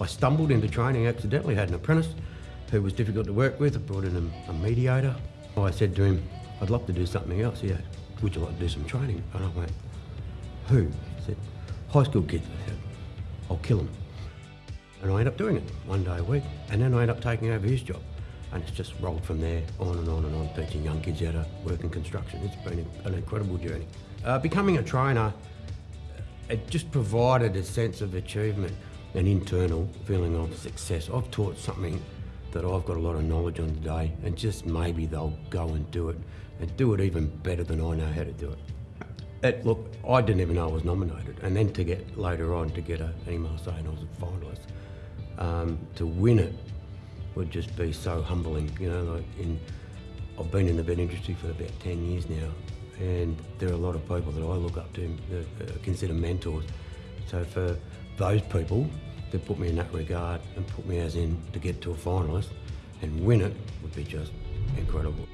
I stumbled into training accidentally, had an apprentice who was difficult to work with. I brought in a, a mediator. I said to him, I'd love to do something else. Yeah, would you like to do some training? And I went, who? He said, high school kids. I said, I'll kill them. And I ended up doing it one day a week. And then I ended up taking over his job. And it's just rolled from there on and on and on, teaching young kids how to work in construction. It's been an incredible journey. Uh, becoming a trainer, it just provided a sense of achievement, an internal feeling of success. I've taught something that I've got a lot of knowledge on today, and just maybe they'll go and do it, and do it even better than I know how to do it. it look, I didn't even know I was nominated, and then to get later on to get an email saying I was a finalist, um, to win it would just be so humbling. You know, like in, I've been in the VET industry for about 10 years now, and there are a lot of people that I look up to that I consider mentors. So for those people to put me in that regard and put me as in to get to a finalist and win it would be just incredible.